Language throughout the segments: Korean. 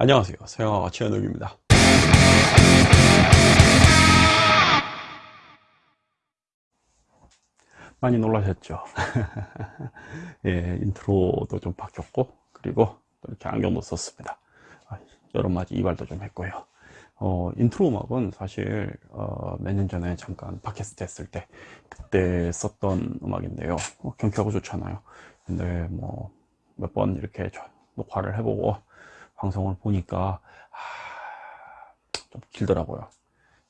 안녕하세요. 서양화가 최현욱입니다. 많이 놀라셨죠? 예, 인트로도 좀 바뀌었고 그리고 이렇게 안경도 썼습니다. 아, 여름맞이 이발도 좀 했고요. 어, 인트로 음악은 사실 어, 몇 년 전에 잠깐 팟캐스트 했을 때 그때 썼던 음악인데요. 어, 경쾌하고 좋잖아요. 근데 뭐 몇 번 이렇게 녹화를 해보고 방송을 보니까 아, 좀 길더라고요.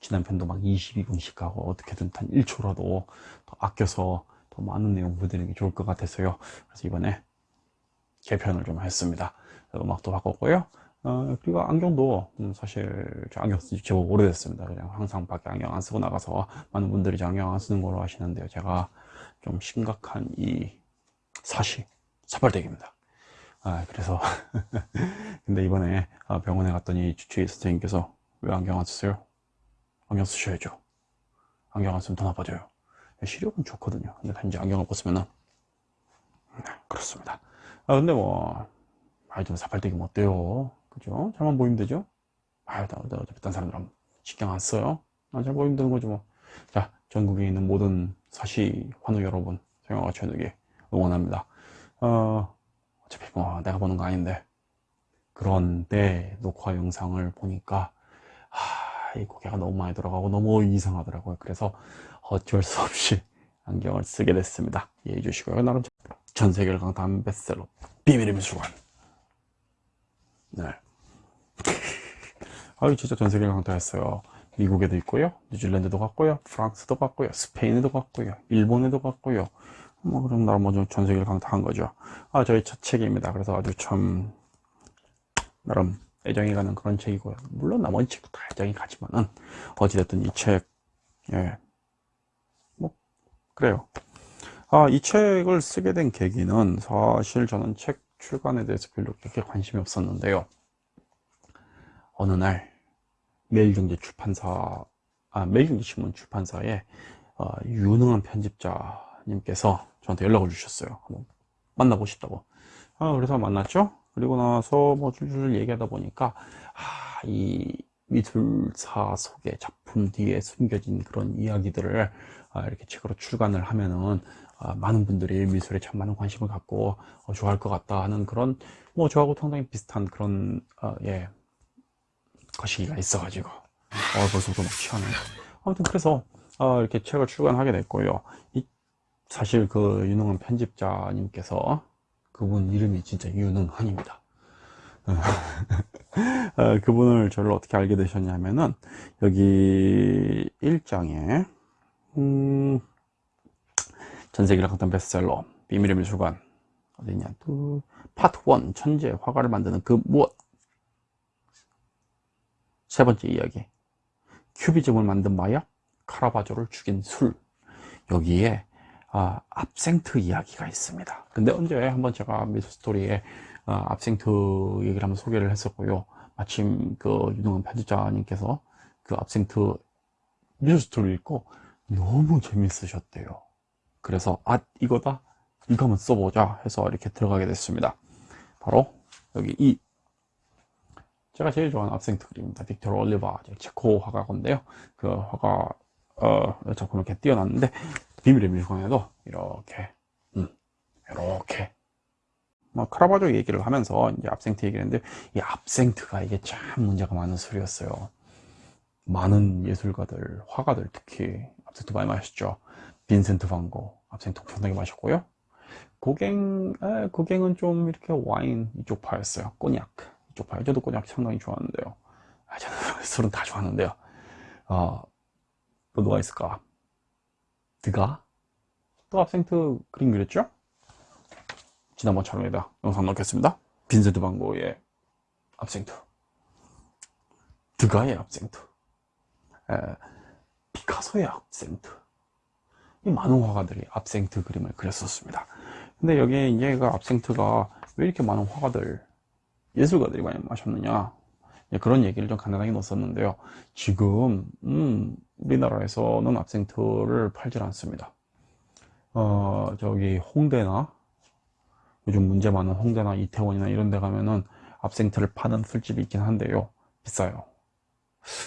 지난 편도 막 22분씩 하고 어떻게든 단 1초라도 더 아껴서 더 많은 내용 보여드리는 게 좋을 것 같아서요. 그래서 이번에 개편을 좀 했습니다. 음악도 바꿨고요. 어, 그리고 안경도 음, 사실 저 안경 쓴지 제법 오래됐습니다. 그냥 항상 밖에 안경 안 쓰고 나가서 많은 분들이 저 안경 안 쓰는 걸로 아시는데요. 제가 좀 심각한 이 사시 사발대기입니다 아, 그래서 근데 이번에 아, 병원에 갔더니 주치의 선생님께서 왜 안경 안 쓰세요? 안경 쓰셔야죠. 안경 안 쓰면 더 나빠져요. 시력은 좋거든요. 근데 단지 안경을 벗으면은. 네, 그렇습니다. 아 근데 뭐 아이 좀 사팔대기면 어때요? 그죠? 잘만 보이면 되죠? 아유 어차피 딴 사람들은 신경 안 써요. 난잘 보이면 되는 거죠 뭐자 전국에 있는 모든 사시 환우 여러분 서영아가 최누기 응원합니다. 어 어차피 뭐 내가 보는 거 아닌데. 그런데 녹화 영상을 보니까 하, 이 고개가 너무 많이 들어가고 너무 이상하더라고요. 그래서 어쩔 수 없이 안경을 쓰게 됐습니다. 이해해 주시고요. 나름 전 세계를 강타한 베스트셀러 비밀의 미술관. 네. 아유 진짜 전 세계를 강타했어요. 미국에도 있고요. 뉴질랜드도 갔고요. 프랑스도 갔고요. 스페인에도 갔고요. 일본에도 갔고요 뭐 그런 나라 뭐전 세계를 강타한 거죠. 아 저희 첫 책입니다. 그래서 아주 참 나름 애정이 가는 그런 책이고요. 물론 나머지 책도 다 애정이 가지만은 어찌됐든 이책 예. 뭐 그래요. 아, 이 책을 쓰게 된 계기는 사실 저는 책 출간에 대해서 별로 그렇게 관심이 없었는데요. 어느 날 매일경제 출판사 아 매일경제 신문 출판사에 어, 유능한 편집자 님께서 저한테 연락을 주셨어요. 한번 만나고 싶다고. 아, 그래서 만났죠. 그리고 나서 뭐 줄줄 얘기하다 보니까 아, 이 미술사 속의 작품 뒤에 숨겨진 그런 이야기들을 아, 이렇게 책으로 출간을 하면은 아, 많은 분들이 미술에 참 많은 관심을 갖고 어, 좋아할 것 같다 하는 그런 뭐 저하고 상당히 비슷한 그런 어, 예 거시기가 있어 가지고. 어, 벌써부터 막 취하네. 아무튼 그래서 어, 이렇게 책을 출간하게 됐고요. 이 사실 그 유능한 편집자님께서 그분 이름이 진짜 유능한입니다. 어, 그분을 저를 어떻게 알게 되셨냐면은 여기 1장에 음, 전세계를 강타한 베스트셀러 비밀의 미술관 어디냐 또 파트 1 천재 화가를 만드는 그 무엇? 세 번째 이야기. 큐비즘을 만든 마약 카라바조를 죽인 술. 여기에 아, 압생트 이야기가 있습니다. 근데 언제 한번 제가 미술 스토리에 아, 압생트 얘기를 한번 소개를 했었고요. 마침 그 유능한 편집자님께서 그 압생트 미술 스토리 읽고 너무 재밌으셨대요. 그래서 아 이거다? 이거 한번 써보자 해서 이렇게 들어가게 됐습니다. 바로 여기 이. 제가 제일 좋아하는 압생트 그림입니다. 빅터 올리바 체코 화가건데요. 그 화가 어, 작품 이렇게 띄어놨는데 비밀의 미술관에도 이렇게 음, 이렇게 뭐 카라바조 얘기를 하면서 이제 압생트 얘기를 했는데 이 압생트가 이게 참 문제가 많은 소리였어요. 많은 예술가들 화가들 특히 압생트 많이 마셨죠. 빈센트 반고 압생트 상당히 마셨고요. 고갱 에, 고갱은 좀 이렇게 와인 이쪽 파였어요. 꼬냑 이쪽 파요. 저도 꼬냑 상당히 좋아하는데요. 아, 저는 술은 다 좋아하는데요. 어, 또 누가 있을까 드가? 또 압생트 그림 그렸죠? 지난번 촬영에다. 영상 넣겠습니다. 빈센트 반고의 압생트 드가의 압생트 에, 피카소의 압생트 이 많은 화가들이 압생트 그림을 그렸었습니다. 근데 여기에 그 압생트가 왜 이렇게 많은 화가들 예술가들이 많이 마셨느냐 그런 얘기를 좀 간단하게 넣었었는데요. 지금 음, 우리나라에서는 압생트를 팔질 않습니다. 어 저기 홍대나 요즘 문제 많은 홍대나 이태원이나 이런 데 가면은 압생트를 파는 술집이 있긴 한데요. 비싸요.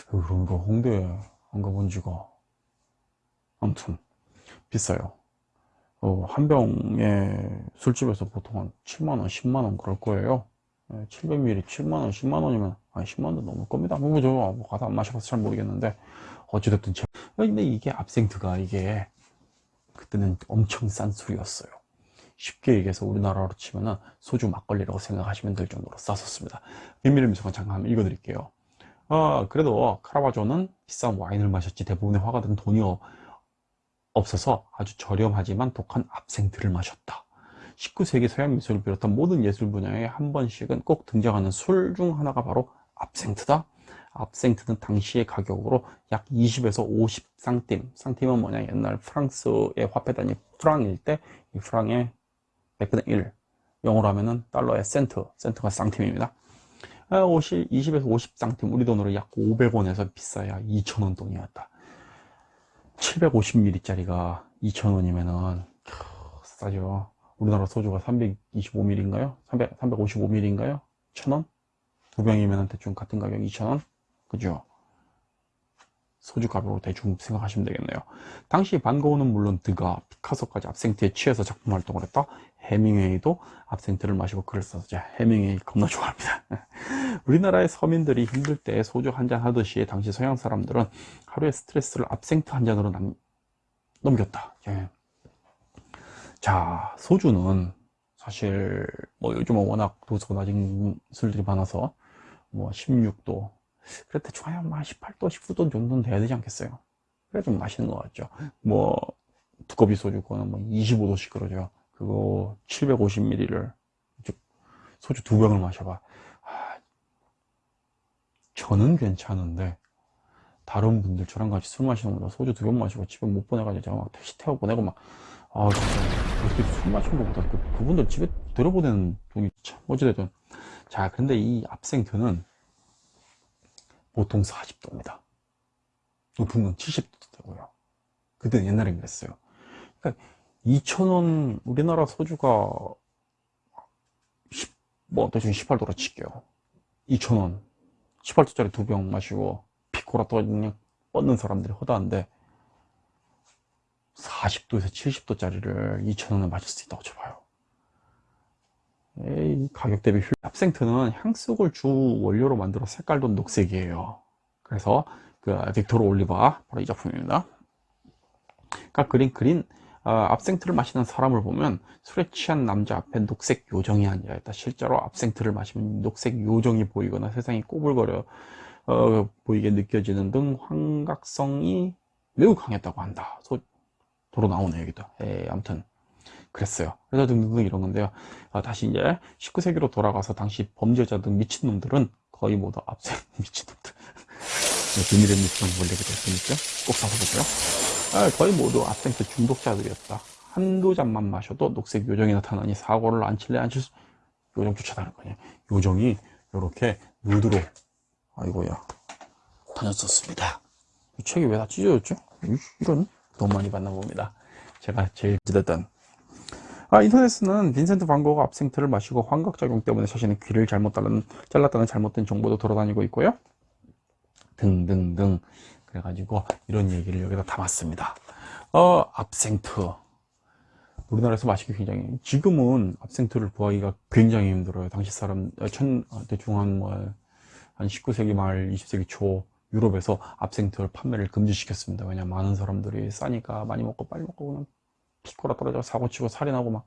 그런 거 홍대에 안 가본 지가 아무튼 비싸요. 어, 한 병에 술집에서 보통 한 7만원 10만원 그럴 거예요 700ml 7만원 10만원이면 아니 10만원도 넘을 겁니다. 뭐 저, 뭐 가서 안 마셔봐서 잘 모르겠는데 어찌됐든 제... 근데 이게 압생트가 이게 그때는 엄청 싼 술이었어요. 쉽게 얘기해서 우리나라로 치면은 소주 막걸리라고 생각하시면 될 정도로 쌌었습니다. 비밀의 미소가 잠깐 한번 읽어드릴게요. 어, 그래도 카라바조는 비싼 와인을 마셨지 대부분의 화가들은 돈이 없어서 아주 저렴하지만 독한 압생트를 마셨다 19세기 서양 미술을 비롯한 모든 예술 분야에 한 번씩은 꼭 등장하는 술 중 하나가 바로 압생트다. 압생트는 당시의 가격으로 약 20에서 50상팀 상팀은 뭐냐? 옛날 프랑스의 화폐 단위 프랑일 때 이 프랑의 100분의 1 영어로 하면은 달러의 센트 센트가 쌍팀입니다. 50, 20에서 50상팀 우리 돈으로 약 500원에서 비싸야 2,000원 돈이었다. 750ml 짜리가 2,000원이면은 싸죠 우리나라 소주가 325ml인가요? 300, 355ml인가요? 1,000원? 두 병이면 대충 같은 가격 2,000원? 그죠? 소주 가격으로 대충 생각하시면 되겠네요. 당시 반고흐는 물론 드가, 피카소까지 압생트에 취해서 작품 활동을 했다. 해밍웨이도 압생트를 마시고 글을 썼죠. 해밍웨이 겁나 좋아합니다. 우리나라의 서민들이 힘들 때 소주 한 잔 하듯이 당시 서양 사람들은 하루의 스트레스를 압생트 한 잔으로 남, 넘겼다. 예. 자, 소주는 사실 뭐 요즘은 워낙 도수가 낮은 술들이 많아서 뭐 16도 그래 대충 한 18도 19도 정도는 돼야 되지 않겠어요? 그래 좀 맛있는 것 같죠. 뭐 두꺼비 소주 그거는 뭐 25도씩 그러죠. 그거 750ml를 소주 두 병을 마셔봐. 아, 저는 괜찮은데 다른 분들 저랑 같이 술 마시는 분들 소주 두 병 마시고 집에 못 보내가지고 제가 막 택시 태워 보내고 막 아, 진짜, 어떻게 술 마신 것보다 그, 그분들 집에 들어보내는 돈이 참, 어찌됐든. 자, 근데 이 압생트는 보통 40도입니다. 높은 건 70도도 되고요. 그때는 옛날엔 그랬어요. 그러니까 2,000원, 우리나라 소주가 10, 뭐, 대충 18도로 칠게요. 2,000원. 18도짜리 두 병 마시고, 피코라 또 그냥 뻗는 사람들이 허다한데, 40도에서 70도짜리를 2,000원에 마실 수 있다고 쳐봐요. 에이, 가격 대비 효율. 합생트는 향수를 주 원료로 만들어 색깔도 녹색이에요. 그래서 그 빅토르 올리바 바로 이 작품입니다. 그러니까 그린 그린 어, 압생트를 마시는 사람을 보면 술에 취한 남자 앞에 녹색 요정이 앉아있다. 실제로 압생트를 마시면 녹색 요정이 보이거나 세상이 꼬불거려 어, 보이게 느껴지는 등 환각성이 매우 강했다고 한다. 소, 도로 나오네 여기도. 에, 아무튼 그랬어요. 그래서 등등등 이런 건데요. 아, 다시 이제 19세기로 돌아가서 당시 범죄자 등 미친놈들은 거의 모두 앞세 미친놈들. 네, 비밀의 미션 원래 그랬으니까 꼭 사서 보세요. 아, 거의 모두 압생트 중독자들이었다. 한두 잔만 마셔도 녹색 요정이 나타나니 사고를 안 칠래 안칠 수 요정 쫓아다는 거냐 요정이 이렇게 누드로 아이고야 다녔었습니다. 이 책이 왜 다 찢어졌죠? 이런 돈 많이 받나 봅니다. 제가 제일 찢었던. 아, 인터넷에는 빈센트 반고가 압생트를 마시고 환각작용 때문에 자신의 귀를 잘못 잘랐다는 잘못된 정보도 돌아다니고 있고요. 등등등. 그래가지고 이런 얘기를 여기다 담았습니다. 어, 압생트. 우리나라에서 마시기 굉장히 지금은 압생트를 구하기가 굉장히 힘들어요. 당시 사람 어, 천, 어, 대충 한 뭐, 한 19세기 말 20세기 초 유럽에서 압생트를 판매를 금지시켰습니다. 왜냐 많은 사람들이 싸니까 많이 먹고 빨리 먹고 그냥 피코라 떨어져 사고치고 살인하고 막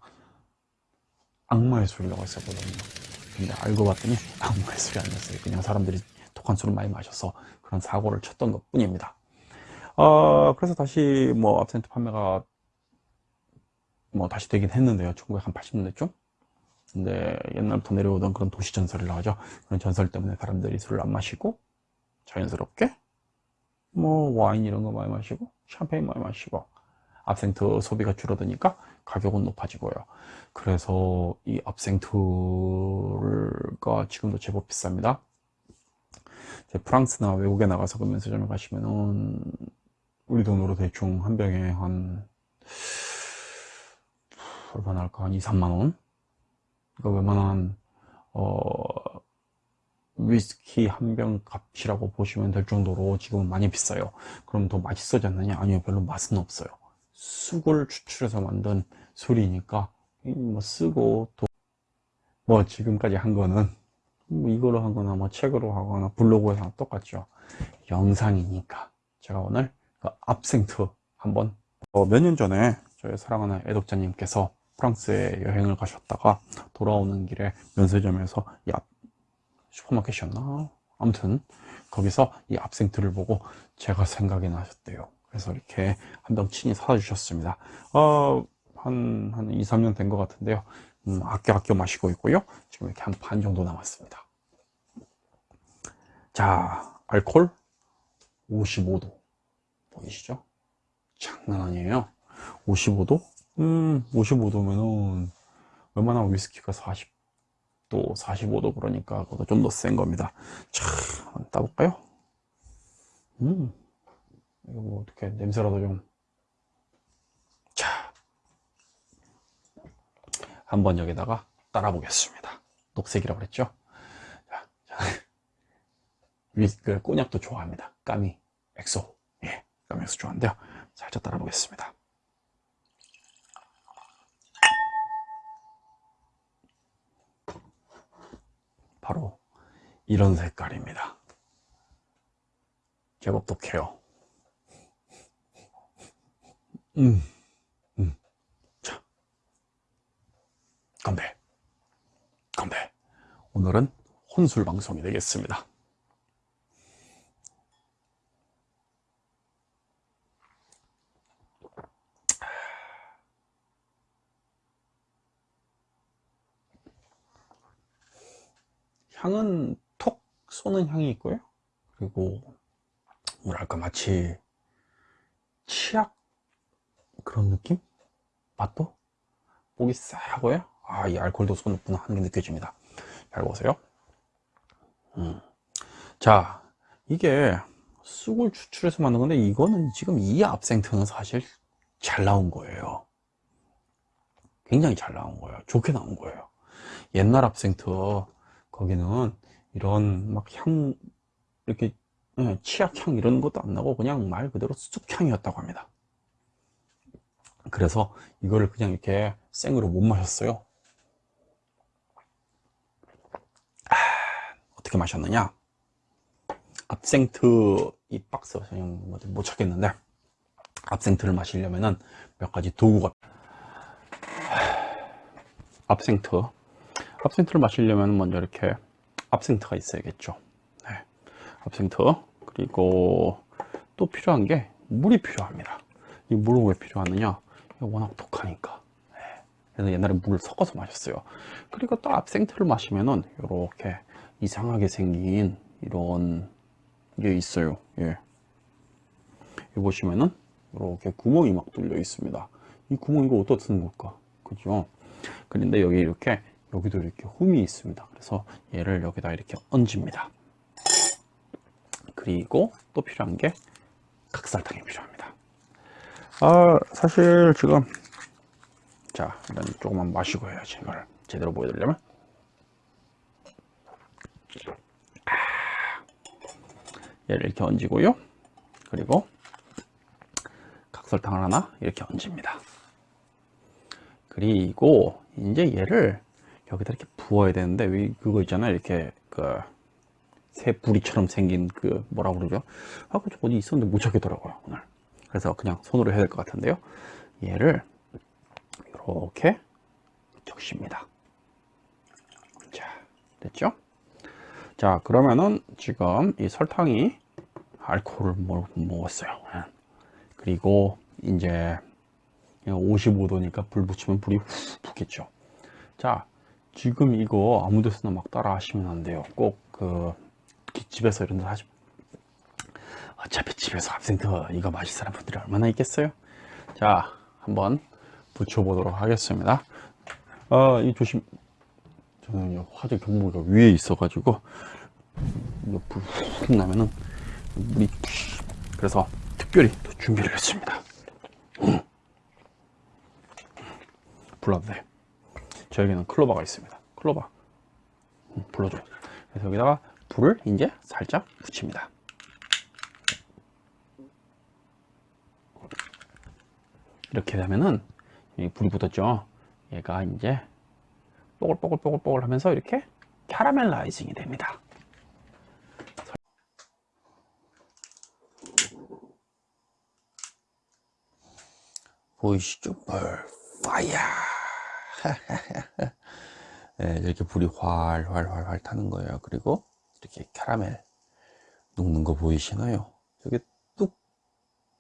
악마의 술이라고 했었거든요. 근데 알고 봤더니 악마의 술이 아니었어요. 그냥 사람들이 독한 술을 많이 마셔서 그런 사고를 쳤던 것 뿐입니다. 어, 그래서 다시 뭐 압센트 판매가 뭐 다시 되긴 했는데요. 1980년대쯤. 근데 옛날부터 내려오던 그런 도시 전설이라고 하죠. 그런 전설 때문에 사람들이 술을 안 마시고 자연스럽게? 뭐 와인 이런 거 많이 마시고 샴페인 많이 마시고 압생트 소비가 줄어드니까 가격은 높아지고요. 그래서 이 압생트가 지금도 제법 비쌉니다. 프랑스나 외국에 나가서 그 면세점에 가시면은 우리 돈으로 대충 한 병에 한 얼마나 할까? 한 2, 3만원? 이거 웬만한 어 위스키 한 병 값이라고 보시면 될 정도로 지금은 많이 비싸요. 그럼 더 맛있어졌느냐? 아니요, 별로 맛은 없어요. 쑥을 추출해서 만든 술이니까 뭐 쓰고 또 뭐 지금까지 한 거는 뭐 이거로 하거나 뭐 책으로 하거나 블로그에서 똑같죠. 영상이니까 제가 오늘 그 압생트 한번 어, 몇 년 전에 저희 사랑하는 애독자님께서 프랑스에 여행을 가셨다가 돌아오는 길에 면세점에서 이 앞, 슈퍼마켓이었나? 아무튼 거기서 이 압생트를 보고 제가 생각이 나셨대요. 그래서 이렇게 한 병 친히 사다 주셨습니다. 어, 한, 한 2, 3년 된 것 같은데요. 음, 아껴 아껴 마시고 있고요. 지금 이렇게 한 반 정도 남았습니다. 자, 알콜 55도. 보이시죠? 장난 아니에요. 55도? 음, 55도면은 웬만한 위스키가 40 도, 45도 그러니까 그것도 좀 더 센 겁니다. 자, 한번 따볼까요? 음, 이거 뭐 어떻게 냄새라도 좀. 자, 한번 여기다가 따라 보겠습니다. 녹색이라고 그랬죠? 자, 자. 위스키, 꼬냑도 좋아합니다. Camus, XO. 예, Camus XO 좋아하는데요. 살짝 따라 보겠습니다. 바로 이런 색깔입니다. 제법 독해요. 음, 음. 자, 건배, 건배. 오늘은 혼술 방송이 되겠습니다. 향은 톡 쏘는 향이 있고요. 그리고 뭐랄까 마치 치약 그런 느낌? 맛도? 목이 싸하고요. 아, 이 도수가 높구나 하는 게 느껴집니다. 잘 보세요. 음. 자, 이게 쑥을 추출해서 만든 건데 이거는 지금 이 압생트는 사실 잘 나온 거예요. 굉장히 잘 나온 거예요. 좋게 나온 거예요. 옛날 압생트 거기는 이런 막 향 이렇게 예, 치약향 이런 것도 안 나고 그냥 말 그대로 쑥향이었다고 합니다. 그래서 이거를 그냥 이렇게 생으로 못 마셨어요. 아, 어떻게 마셨느냐? 압생트 이 박스 그냥 못 찾겠는데 압생트를 마시려면은 몇 가지 도구가 압생트 압생트를 마시려면 먼저 이렇게 압생트가 있어야겠죠. 네. 압생트. 그리고 또 필요한 게 물이 필요합니다. 이 물은 왜 필요하느냐? 워낙 독하니까. 네. 그래서 옛날에 물을 섞어서 마셨어요. 그리고 또 압생트를 마시면은 이렇게 이상하게 생긴 이런 게 있어요. 예. 여기 보시면은 이렇게 구멍이 막 뚫려 있습니다. 이 구멍 이거 어디다 쓰는 걸까? 그죠? 그런데 여기 이렇게 여기도 이렇게 홈이 있습니다. 그래서 얘를 여기다 이렇게 얹습니다. 그리고 또 필요한 게 각설탕이 필요합니다. 아 사실 지금 자 일단 조금만 마시고 해야지 이걸 제대로 보여드리려면. 얘를 이렇게 얹고요. 그리고 각설탕을 하나 이렇게 얹습니다. 그리고 이제 얘를 여기다 이렇게 부어야 되는데 그거 있잖아요. 이렇게 그 새부리처럼 생긴 그 뭐라 그러죠? 아 그저 어디 있었는데 못 찾겠더라고요 오늘. 그래서 그냥 손으로 해야 될 것 같은데요. 얘를 이렇게 적십니다. 자 됐죠? 자 그러면은 지금 이 설탕이 알코올을 먹었어요. 예. 그리고 이제 55도니까 불 붙이면 불이 훅 붙겠죠. 자 지금 이거 아무 데서나 막 따라 하시면 안 돼요. 꼭그 집에서 이런 데 하시 어차피 집에서 압센트 이거 사람 분들이 얼마나 있겠어요? 자 한번 붙여 보도록 하겠습니다. 아이 조심 저는 화재 경보가 위에 있어 가지고 불훅 나면은 물이 그래서 특별히 또 준비를 했습니다. 음. 불러도 돼 저에게는 클로바가 있습니다 클로바 음, 불러줘 그래서 여기다가 불을 이제 살짝 붙입니다. 이렇게 되면은 이 불이 붙었죠. 얘가 이제 뽀글뽀글뽀글뽀글 하면서 이렇게 caramelizing이 됩니다. 보이시죠? 불, fire! 네, 이렇게 불이 활활활활 타는 거예요. 그리고 이렇게 캐러멜 녹는 거 보이시나요? 저게 뚝,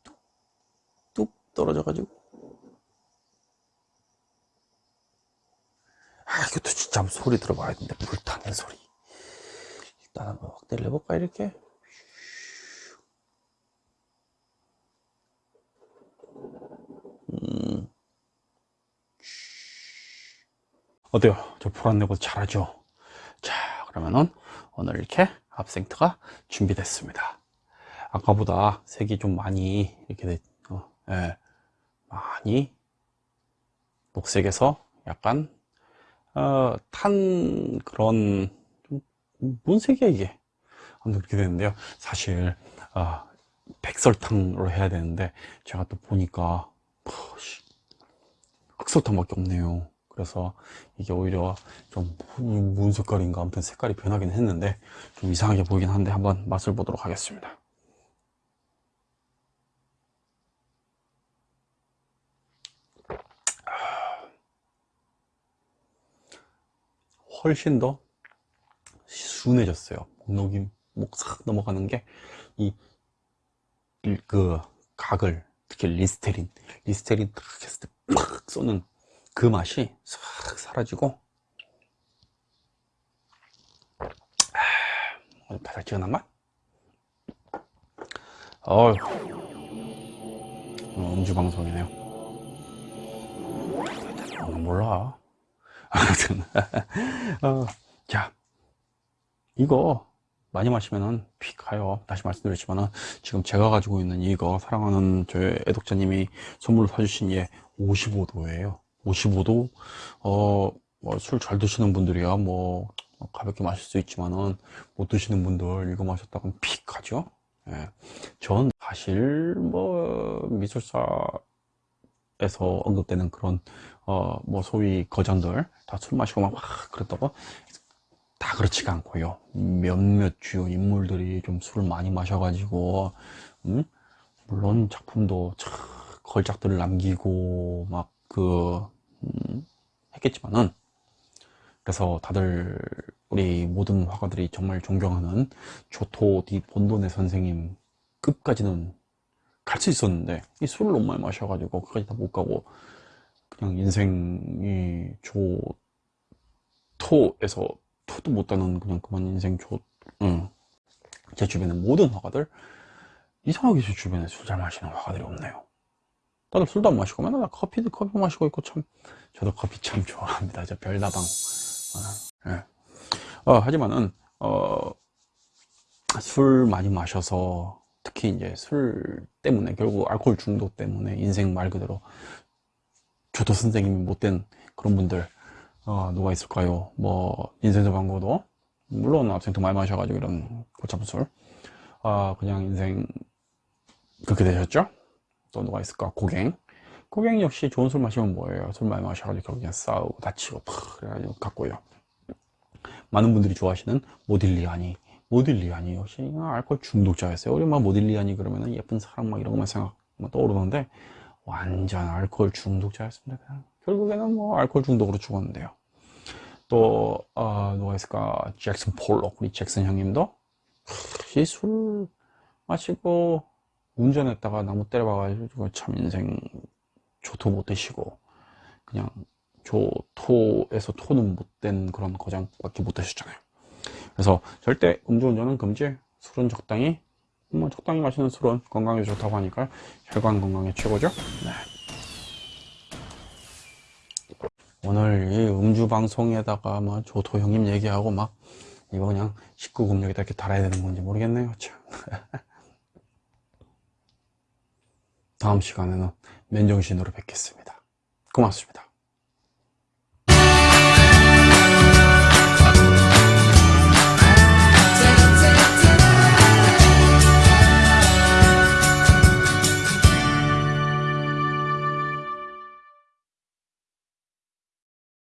뚝, 뚝 떨어져 가지고. 아, 이것도 진짜 한번 소리 들어봐야 되는데, 불타는 소리. 일단 한번 확대를 해볼까, 이렇게? 음. 어때요? 저 불안 내고 잘하죠? 자, 그러면은 오늘 이렇게 압생트가 준비됐습니다. 아까보다 색이 좀 많이 이렇게 됐, 어, 예, 많이 녹색에서 약간 어, 탄 그런 좀 뭔색이야 이게 아무튼 그렇게 되는데요. 사실 어, 백설탕으로 해야 되는데 제가 또 보니까 흑설탕밖에 없네요. 그래서 이게 오히려 좀 무슨 색깔인가 아무튼 색깔이 변하긴 했는데 좀 이상하게 보이긴 한데 한번 맛을 보도록 하겠습니다. 훨씬 더 순해졌어요. 목록이 목싹 넘어가는 게 이 그 각을 특히 리스테린 리스테린 딱 했을 때 팍 쏘는 그 맛이 싹 사라지고. 아, 바삭지근한 맛? 어휴. 어, 음주 방송이네요. 어, 몰라. 아무튼 어, 자. 이거 많이 마시면은 피 가요. 다시 말씀드렸지만은 지금 제가 가지고 있는 이거 사랑하는 저희 애독자님이 선물로 사주신 얘 55도예요 55도? 어, 뭐 술 잘 드시는 분들이야. 뭐 가볍게 마실 수 있지만은 못 드시는 분들 이거 마셨다가 픽 하죠? 예. 전 사실 뭐 미술사에서 언급되는 그런 어 뭐 소위 거장들 다 술 마시고 막, 막 그랬다고? 다 그렇지가 않고요. 몇몇 주요 인물들이 좀 술을 많이 마셔가지고 음? 물론 작품도 참 걸작들을 남기고 막그 음, 했겠지만은 그래서 다들 우리 모든 화가들이 정말 존경하는 조토 디 본돈의 선생님 끝까지는 갈 수 있었는데 이 술을 너무 많이 마셔가지고 끝까지 다 못 가고 그냥 인생이 조토에서 토도 못 따는 그냥 그만 인생 조 응. 제 주변에 모든 화가들 이상하게 제 주변에 술 잘 마시는 화가들이 없네요 다들 술도 안 마시고 맨날 커피도 커피 마시고 있고 참 저도 커피 참 좋아합니다. 저 별다방. 어, 네. 어, 하지만은 어, 술 많이 마셔서 특히 이제 술 때문에 결국 알코올 중독 때문에 인생 말 그대로 저도 선생님이 못된 그런 분들 어, 누가 있을까요? 뭐 인생서 광고도? 물론 학생도 많이 마셔가지고 이런 고참 술. 아, 그냥 인생 그렇게 되셨죠 또 누가 있을까? 고갱. 고갱 역시 좋은 술 마시면 뭐예요? 술 많이 마셔가지고 결국 그냥 싸우고 다치고 팍 그래가지고 갔고요. 많은 분들이 좋아하시는 모딜리아니. 모딜리아니 역시 알코올 중독자였어요. 우리 막 모딜리아니 그러면은 예쁜 사람 막 이런 것만 생각 떠오르는데 완전 알코올 중독자였습니다. 그냥. 결국에는 뭐 알코올 중독으로 죽었는데요. 또 어, 누가 있을까? 잭슨 폴록 우리 잭슨 형님도 이술 마시고 운전했다가 나무 때려봐가지고 참 인생 조토 못 드시고 그냥 조토에서 토는 못 된 그런 거장밖에 못 드셨잖아요. 그래서 절대 음주운전은 금지 술은 적당히 뭐 적당히 마시는 술은 건강에 좋다고 하니까 혈관 건강에 최고죠. 네. 오늘 이 음주 방송에다가 뭐 조토 형님 얘기하고 막 이거 그냥 19금력에다 이렇게 달아야 되는 건지 모르겠네요. 참 다음 시간에는 맨정신으로 뵙겠습니다. 고맙습니다.